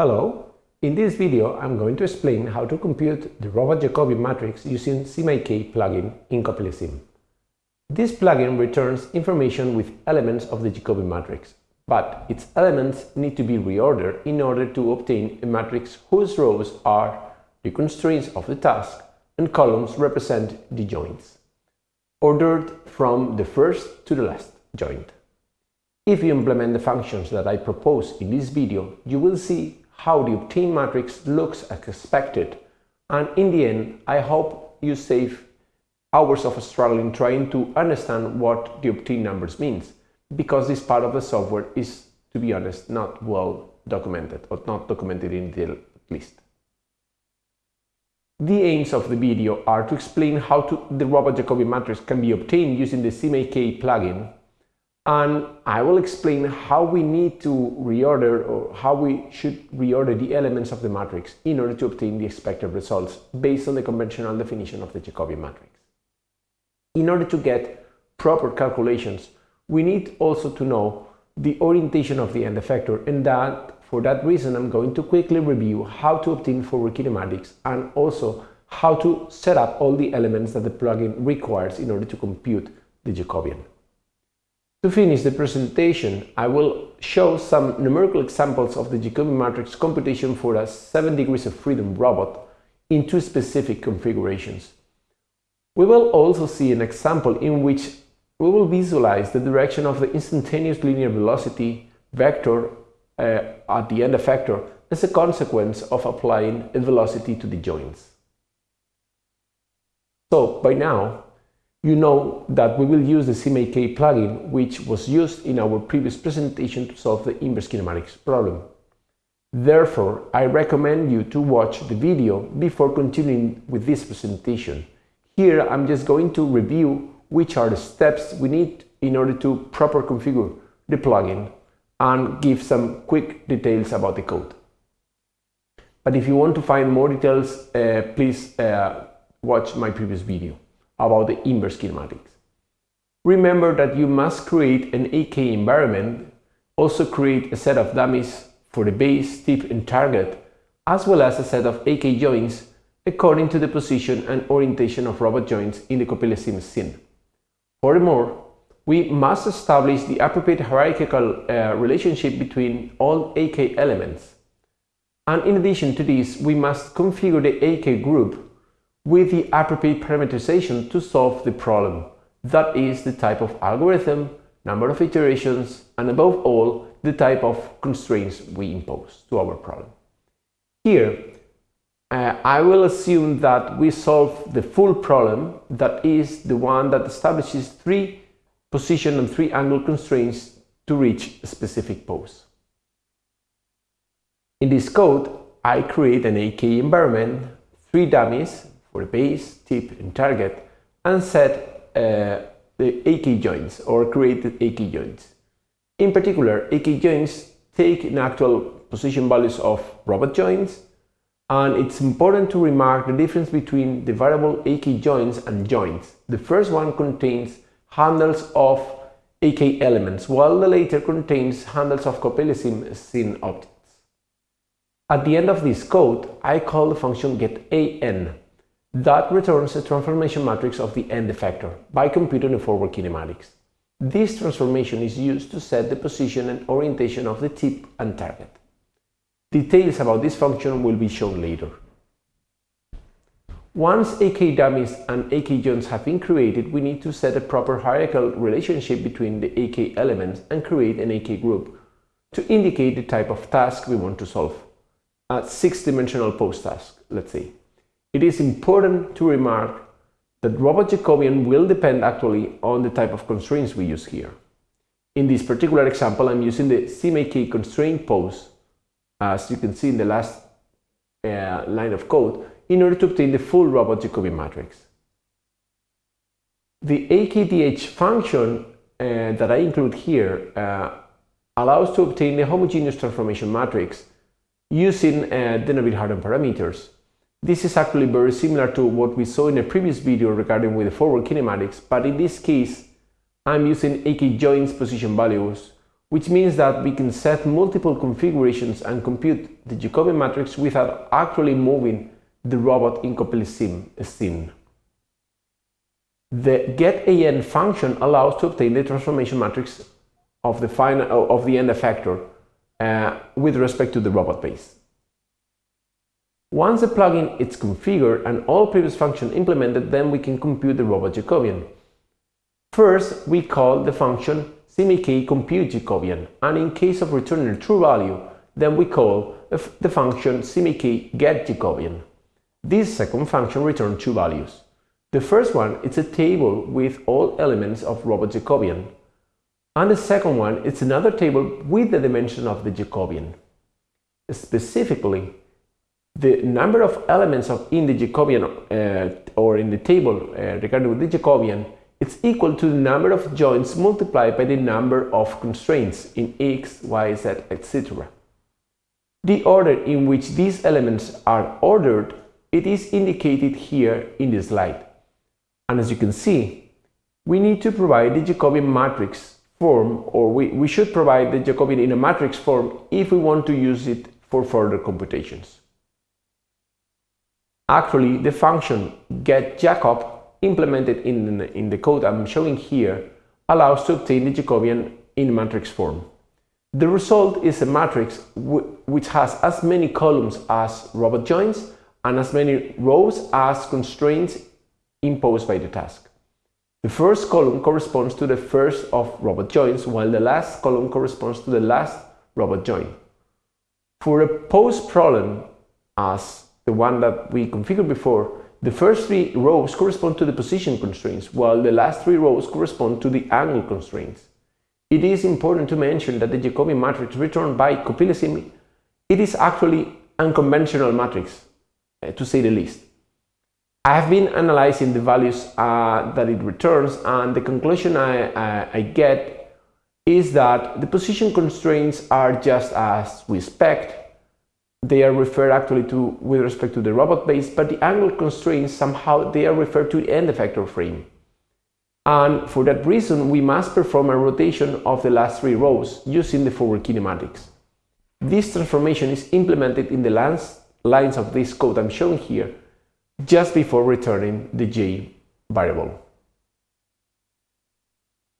Hello, in this video I'm going to explain how to compute the robot Jacobian matrix using SimIK plugin in CoppeliaSim. This plugin returns information with elements of the Jacobian matrix, but its elements need to be reordered in order to obtain a matrix whose rows are the constraints of the task and columns represent the joints, ordered from the first to the last joint. If you implement the functions that I propose in this video, you will see how the obtained matrix looks as expected and in the end I hope you save hours of struggling trying to understand what the obtained numbers means because this part of the software is to be honest not well documented or not documented in detail at least. The aims of the video are to explain how to, the robot Jacobi matrix can be obtained using the SimIK plugin and I will explain how we need to reorder or how we should reorder the elements of the matrix in order to obtain the expected results based on the conventional definition of the Jacobian matrix. In order to get proper calculations, we need also to know the orientation of the end effector and that for that reason I'm going to quickly review how to obtain forward kinematics and also how to set up all the elements that the plugin requires in order to compute the Jacobian. To finish the presentation, I will show some numerical examples of the Jacobian matrix computation for a 7 degrees of freedom robot in two specific configurations. We will also see an example in which we will visualize the direction of the instantaneous linear velocity vector uh, at the end effector as a consequence of applying a velocity to the joints. So, by now, you know that we will use the SimIK plugin, which was used in our previous presentation to solve the inverse kinematics problem. Therefore, I recommend you to watch the video before continuing with this presentation. Here, I'm just going to review which are the steps we need in order to proper configure the plugin and give some quick details about the code. But if you want to find more details, uh, please uh, watch my previous video about the inverse kinematics. Remember that you must create an AK environment, also create a set of dummies for the base, tip and target, as well as a set of AK joints according to the position and orientation of robot joints in the CoppeliaSim scene. Furthermore, we must establish the appropriate hierarchical uh, relationship between all AK elements. And in addition to this, we must configure the AK group with the appropriate parameterization to solve the problem. That is the type of algorithm, number of iterations, and above all, the type of constraints we impose to our problem. Here, uh, I will assume that we solve the full problem, that is the one that establishes three position and three angle constraints to reach a specific pose. In this code, I create an AK environment, three dummies, for the base, tip and target and set uh, the AK joints or created AK joints. In particular, AK joints take in actual position values of robot joints and it's important to remark the difference between the variable AK joints and joints. The first one contains handles of AK elements, while the later contains handles of CoppeliaSim scene objects. At the end of this code, I call the function getAn that returns a transformation matrix of the end effector by computing the forward kinematics. This transformation is used to set the position and orientation of the tip and target. Details about this function will be shown later. Once AK dummies and AK joints have been created, we need to set a proper hierarchical relationship between the AK elements and create an AK group to indicate the type of task we want to solve. A six-dimensional pose task, let's say. It is important to remark that robot Jacobian will depend actually on the type of constraints we use here. In this particular example, I'm using the SimIK constraint pose, as you can see in the last uh, line of code, in order to obtain the full robot Jacobian matrix. The AKDH function uh, that I include here uh, allows to obtain the homogeneous transformation matrix using uh, the Denavit-Hartenberg parameters. This is actually very similar to what we saw in a previous video regarding with the forward kinematics, but in this case, I'm using AK joints position values which means that we can set multiple configurations and compute the Jacobian matrix without actually moving the robot in CoppeliaSim. The getAn function allows to obtain the transformation matrix of the final of the end effector uh, with respect to the robot base. Once the plugin is configured and all previous functions implemented, then we can compute the robot Jacobian. First, we call the function simIK compute Jacobian, and in case of returning a true value, then we call the function simIK get Jacobian. This second function returns two values. The first one is a table with all elements of robot Jacobian, and the second one is another table with the dimension of the Jacobian. Specifically, the number of elements of in the Jacobian uh, or in the table uh, regarding the Jacobian it's equal to the number of joints multiplied by the number of constraints in x, y, z, etc. The order in which these elements are ordered it is indicated here in the slide. And as you can see, we need to provide the Jacobian matrix form or we, we should provide the Jacobian in a matrix form if we want to use it for further computations. Actually, the function getJacob implemented in, in the code I'm showing here allows to obtain the Jacobian in matrix form. The result is a matrix which has as many columns as robot joins and as many rows as constraints imposed by the task. The first column corresponds to the first of robot joins, while the last column corresponds to the last robot join. For a pose problem, as the one that we configured before, the first three rows correspond to the position constraints, while the last three rows correspond to the angle constraints. It is important to mention that the Jacobian matrix returned by CoppeliaSim, it is actually unconventional matrix, uh, to say the least. I have been analyzing the values uh, that it returns and the conclusion I, I, I get is that the position constraints are just as we expect they are referred actually to with respect to the robot base, but the angle constraints somehow they are referred to the end effector frame. And for that reason, we must perform a rotation of the last three rows using the forward kinematics. This transformation is implemented in the last lines of this code I'm showing here, just before returning the j variable.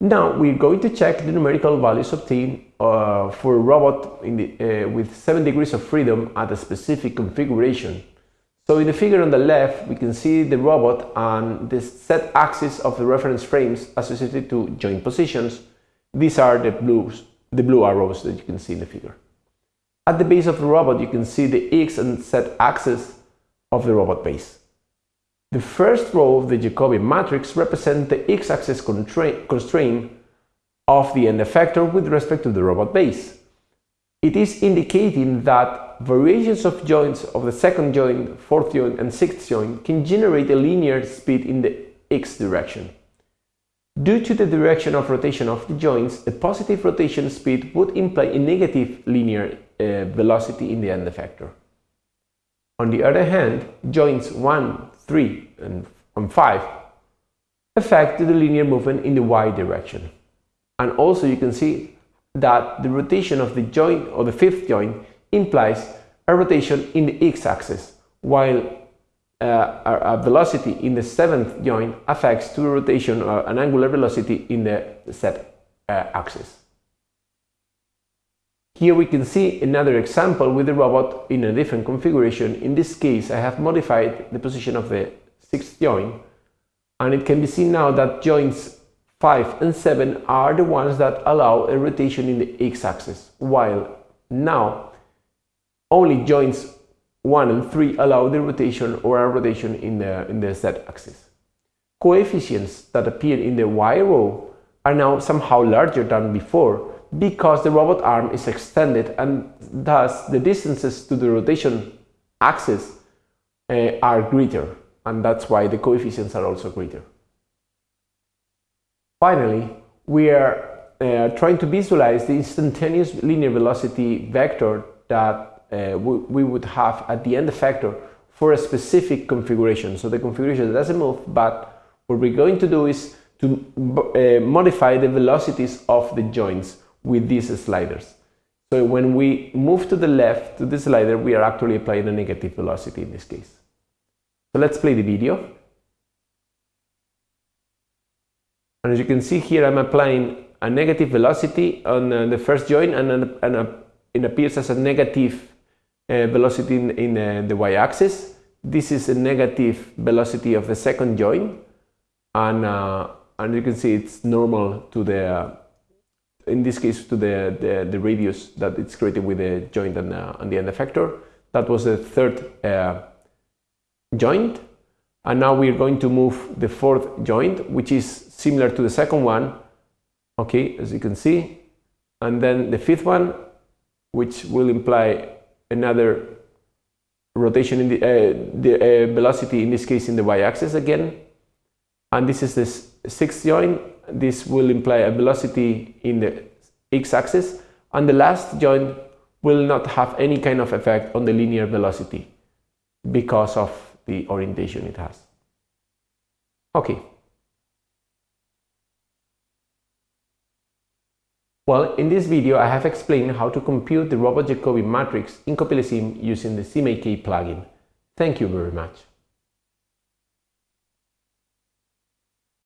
Now we're going to check the numerical values obtained uh, for a robot the, uh, with 7 degrees of freedom at a specific configuration. So in the figure on the left, we can see the robot and the set axis of the reference frames associated to joint positions. These are the blues, the blue arrows that you can see in the figure. At the base of the robot, you can see the x and z axis of the robot base. The first row of the Jacobian matrix represents the x-axis constraint of the end effector with respect to the robot base. It is indicating that variations of joints of the second joint, fourth joint and sixth joint can generate a linear speed in the x direction. Due to the direction of rotation of the joints, a positive rotation speed would imply a negative linear uh, velocity in the end effector. On the other hand, joints 1, 3 and, and 5 affect the linear movement in the y direction. And also you can see that the rotation of the joint or the fifth joint implies a rotation in the x-axis, while uh, a, velocity in the seventh joint affects to a rotation or uh, an angular velocity in the z-axis. Here we can see another example with the robot in a different configuration. In this case, I have modified the position of the sixth joint and it can be seen now that joints 5 and 7 are the ones that allow a rotation in the x-axis, while now only joints 1 and 3 allow the rotation or a rotation in the, in the z-axis. Coefficients that appear in the y row are now somehow larger than before because the robot arm is extended and thus the distances to the rotation axis uh, are greater and that's why the coefficients are also greater. Finally, we are uh, trying to visualize the instantaneous linear velocity vector that uh, we, we, would have at the end effector for a specific configuration. So the configuration doesn't move, but what we're going to do is to uh, modify the velocities of the joints with these sliders. So when we move to the left to the slider, we are actually applying a negative velocity in this case. So let's play the video. And as you can see here, I'm applying a negative velocity on uh, the first joint and, and a, it appears as a negative uh, velocity in, in uh, the y-axis. This is a negative velocity of the second joint and, uh, and you can see it's normal to the, in this case, to the, the, the radius that it's created with the joint and, uh, and the end effector. That was the third uh, joint. And now we're going to move the fourth joint, which is similar to the second one, okay, as you can see. And then the fifth one, which will imply another rotation in the, uh, the uh, velocity, in this case in the y-axis again. And this is the sixth joint. This will imply a velocity in the x-axis. And the last joint will not have any kind of effect on the linear velocity because of the orientation it has. Okay. Well, in this video I have explained how to compute the robot Jacobi matrix in CoppeliaSim using the SimIK plugin. Thank you very much.